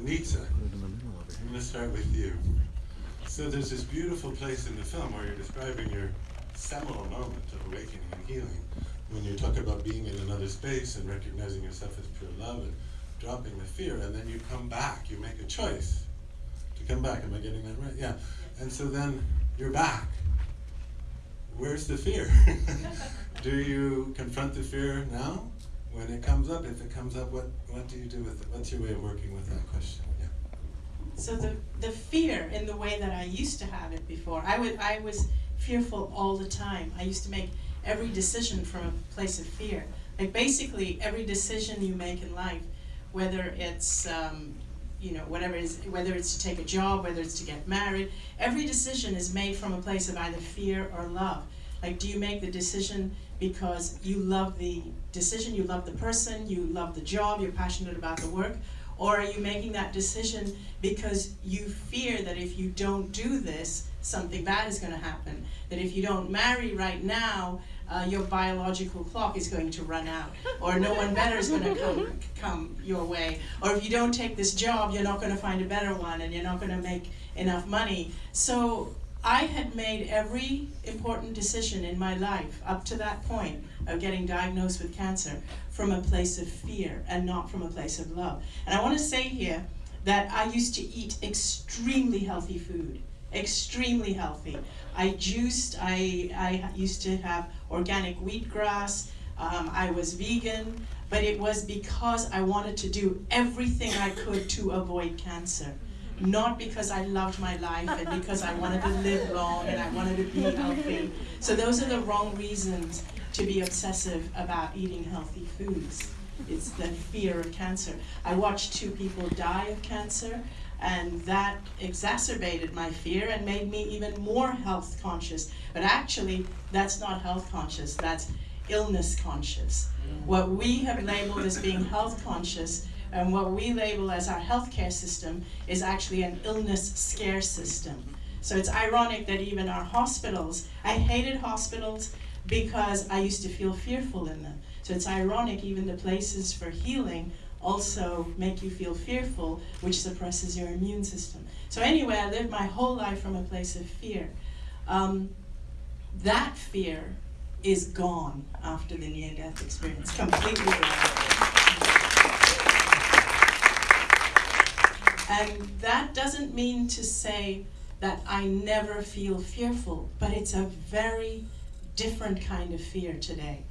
Anita, I'm going to start with you. So there's this beautiful place in the film where you're describing your seminal moment of awakening and healing, when you talk about being in another space and recognizing yourself as pure love and dropping the fear, and then you come back, you make a choice to come back. Am I getting that right? Yeah. And so then you're back. Where's the fear? do you confront the fear now? When it comes up, if it comes up, what, what do you do with it? What's your way of working with that question? Yeah. So the, the fear in the way that I used to have it before, I, would, I was fearful all the time. I used to make every decision from a place of fear. Like basically every decision you make in life, whether it's um, you know whatever it is, whether it's to take a job, whether it's to get married, every decision is made from a place of either fear or love. Like, do you make the decision because you love the decision, you love the person, you love the job, you're passionate about the work, or are you making that decision because you fear that if you don't do this, something bad is going to happen? That if you don't marry right now, uh, your biological clock is going to run out, or no one better is going to come, come your way. Or if you don't take this job, you're not going to find a better one, and you're not going to make enough money. So I had made every important decision in my life up to that point of getting diagnosed with cancer from a place of fear and not from a place of love. And I want to say here that I used to eat extremely healthy food, extremely healthy. I juiced, I, I used to have organic wheatgrass, um, I was vegan, but it was because I wanted to do everything I could to avoid cancer not because I loved my life and because I wanted to live long and I wanted to be healthy. So those are the wrong reasons to be obsessive about eating healthy foods. It's the fear of cancer. I watched two people die of cancer and that exacerbated my fear and made me even more health conscious. But actually, that's not health conscious, that's illness conscious. Mm. What we have labeled as being health conscious and what we label as our healthcare system is actually an illness scare system. So it's ironic that even our hospitals, I hated hospitals because I used to feel fearful in them. So it's ironic even the places for healing also make you feel fearful, which suppresses your immune system. So anyway, I lived my whole life from a place of fear. Um, that fear is gone after the near-death experience, completely gone. And that doesn't mean to say that I never feel fearful, but it's a very different kind of fear today.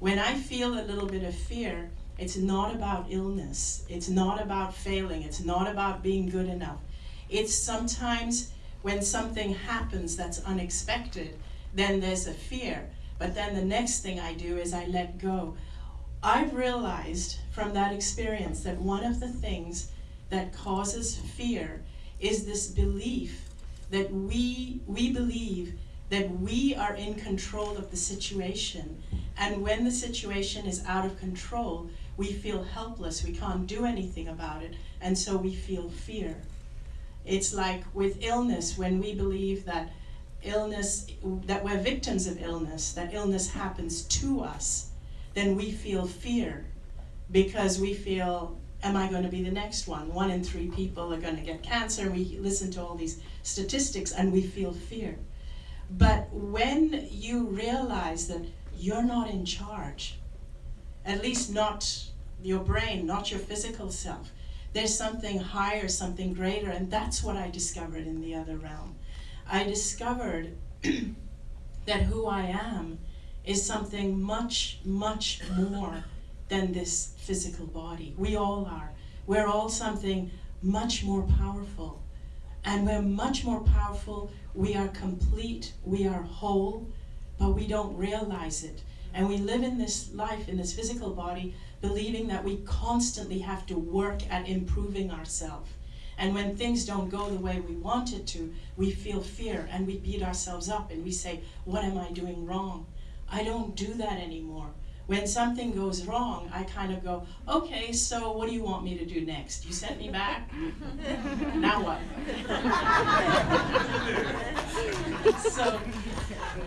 When I feel a little bit of fear, it's not about illness. It's not about failing. It's not about being good enough. It's sometimes when something happens that's unexpected, then there's a fear. But then the next thing I do is I let go. I've realized from that experience that one of the things that causes fear is this belief that we, we believe that we are in control of the situation. And when the situation is out of control, we feel helpless. We can't do anything about it. And so we feel fear. It's like with illness, when we believe that illness, that we're victims of illness, that illness happens to us, then we feel fear because we feel am I going to be the next one? One in three people are going to get cancer. We listen to all these statistics and we feel fear. But when you realize that you're not in charge, at least not your brain, not your physical self, there's something higher, something greater, and that's what I discovered in the other realm. I discovered that who I am is something much, much more than this physical body. We all are. We're all something much more powerful. And we're much more powerful. We are complete. We are whole. But we don't realize it. And we live in this life, in this physical body, believing that we constantly have to work at improving ourselves. And when things don't go the way we want it to, we feel fear and we beat ourselves up and we say, what am I doing wrong? I don't do that anymore when something goes wrong, I kind of go, okay, so what do you want me to do next? You sent me back? now what? so,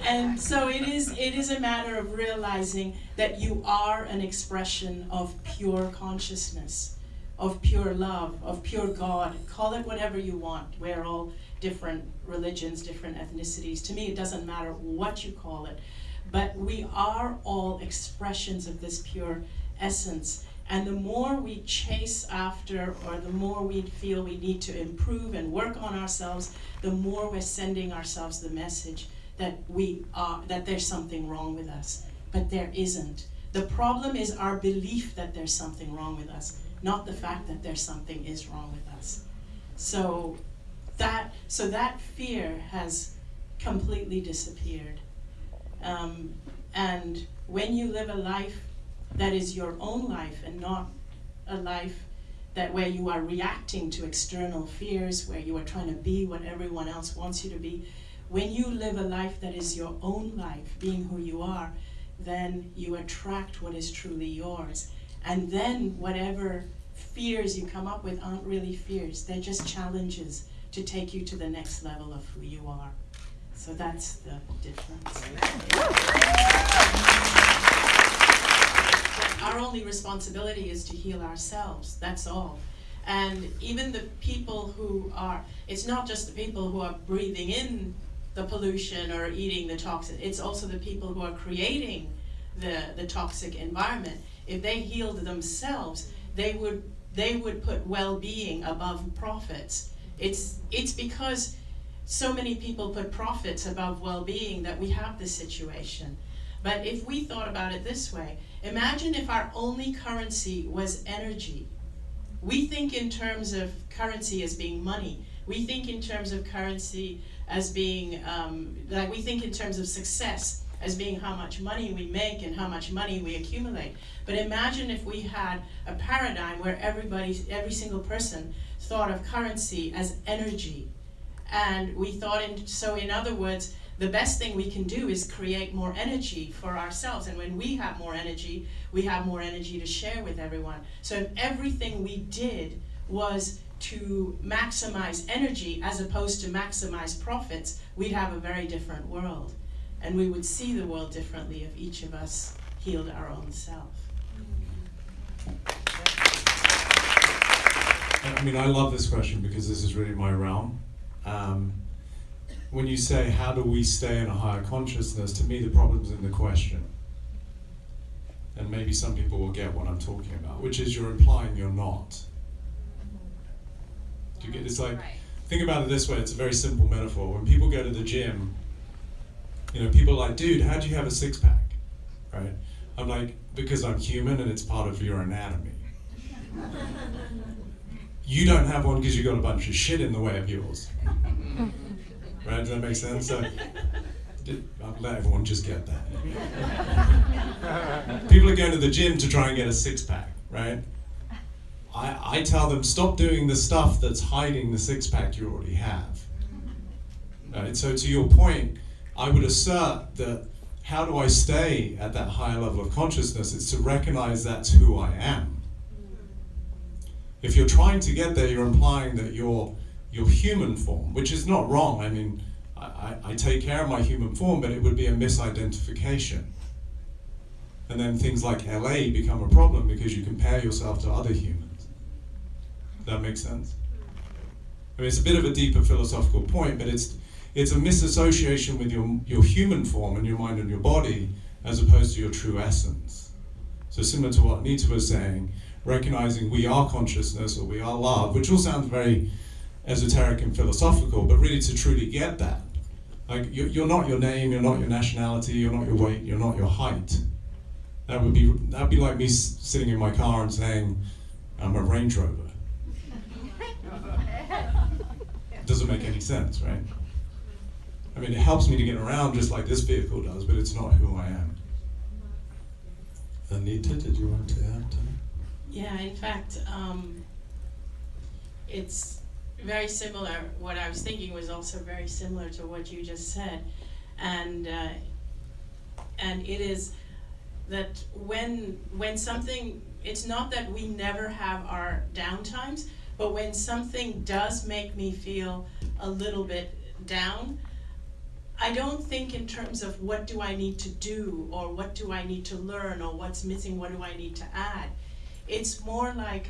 and so it is, it is a matter of realizing that you are an expression of pure consciousness. of pure love, of pure God. Call it whatever you want. We're all different religions, different ethnicities. To me, it doesn't matter what you call it. But we are all expressions of this pure essence. And the more we chase after, or the more we feel we need to improve and work on ourselves, the more we're sending ourselves the message that we are, that there's something wrong with us. But there isn't. The problem is our belief that there's something wrong with us, not the fact that there's something is wrong with us. So that, so that fear has completely disappeared. Um, and when you live a life that is your own life and not a life that where you are reacting to external fears, where you are trying to be what everyone else wants you to be, when you live a life that is your own life, being who you are, then you attract what is truly yours. And then whatever fears you come up with aren't really fears, they're just challenges to take you to the next level of who you are. So that's the difference. Our only responsibility is to heal ourselves, that's all. And even the people who are, it's not just the people who are breathing in the pollution or eating the toxin, it's also the people who are creating the, the toxic environment. If they healed themselves, they would, they would put well-being above profits. It's, it's because so many people put profits above well-being that we have this situation. But if we thought about it this way, imagine if our only currency was energy. We think in terms of currency as being money. We think in terms of currency as being, um, like we think in terms of success as being how much money we make and how much money we accumulate. But imagine if we had a paradigm where everybody, every single person thought of currency as energy. And we thought in, so in other words, the best thing we can do is create more energy for ourselves. And when we have more energy, we have more energy to share with everyone. So if everything we did was to maximize energy as opposed to maximize profits, we'd have a very different world. And we would see the world differently if each of us healed our own self. I mean, I love this question because this is really my realm. Um, when you say, how do we stay in a higher consciousness, to me the problem's in the question. And maybe some people will get what I'm talking about, which is you're implying you're not. Do you get, it's like, think about it this way, it's a very simple metaphor. When people go to the gym, you know, people are like, dude, how do you have a six pack? Right? I'm like, because I'm human and it's part of your anatomy. you don't have one because you've got a bunch of shit in the way of yours. Right? Does that make sense? So, I'll let everyone just get that. People are going to the gym to try and get a six pack, right? I, I tell them stop doing the stuff that's hiding the six pack you already have. Right? So to your point, I would assert that how do I stay at that higher level of consciousness? It's to recognize that's who I am. If you're trying to get there, you're implying that you're your human form, which is not wrong. I mean, I, I, take care of my human form, but it would be a misidentification. And then things like LA become a problem because you compare yourself to other humans. That makes sense? I mean, it's a bit of a deeper philosophical point, but it's it's a misassociation with your your human form and your mind and your body as opposed to your true essence. So similar to what Nita was saying, recognizing we are consciousness or we are love, which all sounds very esoteric and philosophical, but really to truly get that. Like, you're not your name, you're not your nationality, you're not your weight, you're not your height. That would be, that'd be like me sitting in my car and saying, I'm a Range Rover. Doesn't make any sense, right? I mean, it helps me to get around just like this vehicle does, but it's not who I am. Anita, did you want to add? Yeah, in fact, um, it's very similar. What I was thinking was also very similar to what you just said, and uh, and it is that when when something, it's not that we never have our downtimes, but when something does make me feel a little bit down, I don't think in terms of what do I need to do or what do I need to learn or what's missing, what do I need to add. It's more like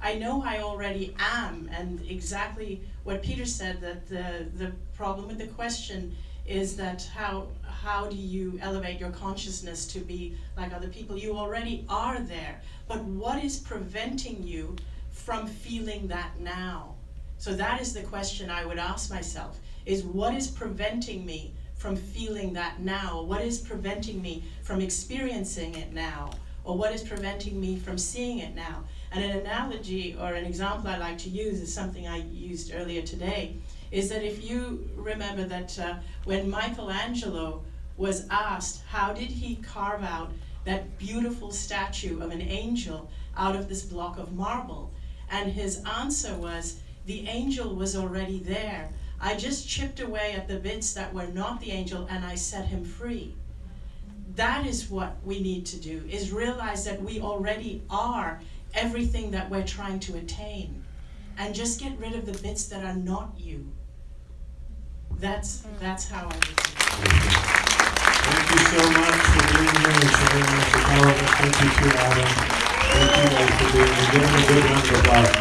I know I already am, and exactly what Peter said, that the, the problem with the question is that how, how do you elevate your consciousness to be like other people? You already are there, but what is preventing you from feeling that now? So that is the question I would ask myself, is what is preventing me from feeling that now? What is preventing me from experiencing it now? Or what is preventing me from seeing it now? And an analogy or an example I like to use is something I used earlier today, is that if you remember that uh, when Michelangelo was asked how did he carve out that beautiful statue of an angel out of this block of marble, and his answer was, the angel was already there. I just chipped away at the bits that were not the angel and I set him free. That is what we need to do, is realize that we already are everything that we're trying to attain. And just get rid of the bits that are not you. That's, that's how I would do it. Thank you so much for being here and sharing with the development. Thank you to Adam. Thank you guys for being here. Give them a good round of applause.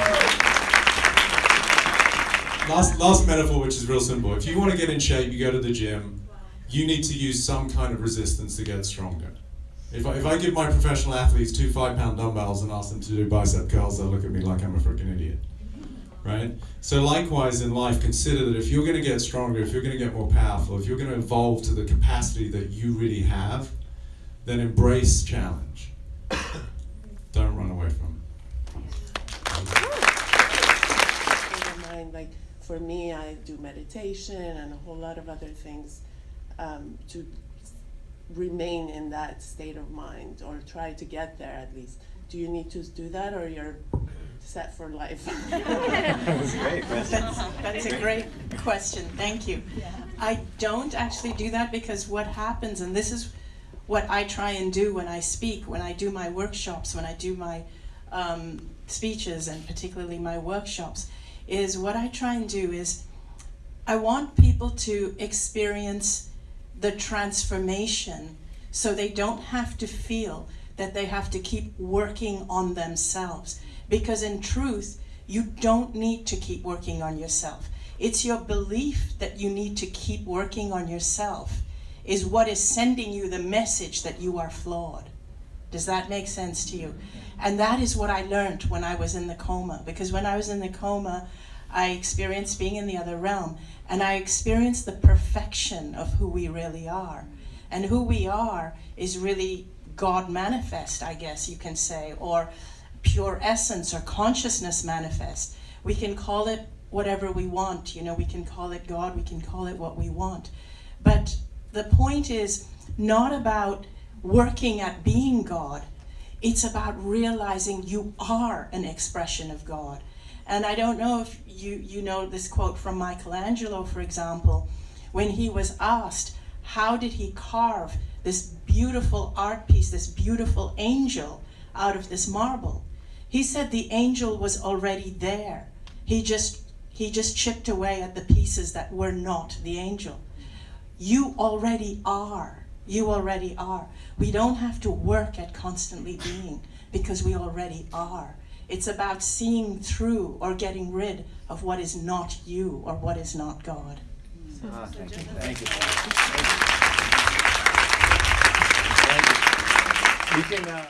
Last, last metaphor, which is real simple. If you want to get in shape, you go to the gym. You need to use some kind of resistance to get stronger. If I, if I give my professional athletes two five pound dumbbells and ask them to do bicep curls, they'll look at me like I'm a freaking idiot. Right? So, likewise in life, consider that if you're going to get stronger, if you're going to get more powerful, if you're going to evolve to the capacity that you really have, then embrace challenge. Don't run away from it. like for me, I do meditation and a whole lot of other things um, to remain in that state of mind or try to get there at least. Do you need to do that or you're set for life? That's, great. that's a great question, thank you. I don't actually do that because what happens, and this is what I try and do when I speak, when I do my workshops, when I do my um, speeches, and particularly my workshops, is what I try and do is I want people to experience the transformation so they don't have to feel that they have to keep working on themselves. Because in truth, you don't need to keep working on yourself. It's your belief that you need to keep working on yourself is what is sending you the message that you are flawed. Does that make sense to you? And that is what I learned when I was in the coma. Because when I was in the coma, I experienced being in the other realm. And I experienced the perfection of who we really are. And who we are is really God manifest, I guess you can say, or pure essence or consciousness manifest. We can call it whatever we want. You know, we can call it God, we can call it what we want. But the point is not about working at being God. It's about realizing you are an expression of God. And I don't know if you, you know this quote from Michelangelo, for example, when he was asked, how did he carve this beautiful art piece, this beautiful angel out of this marble? He said the angel was already there. He just, he just chipped away at the pieces that were not the angel. You already are. You already are. We don't have to work at constantly being because we already are. It's about seeing through or getting rid of what is not you or what is not God. Ah, thank you. Thank you. Thank you. We can, uh,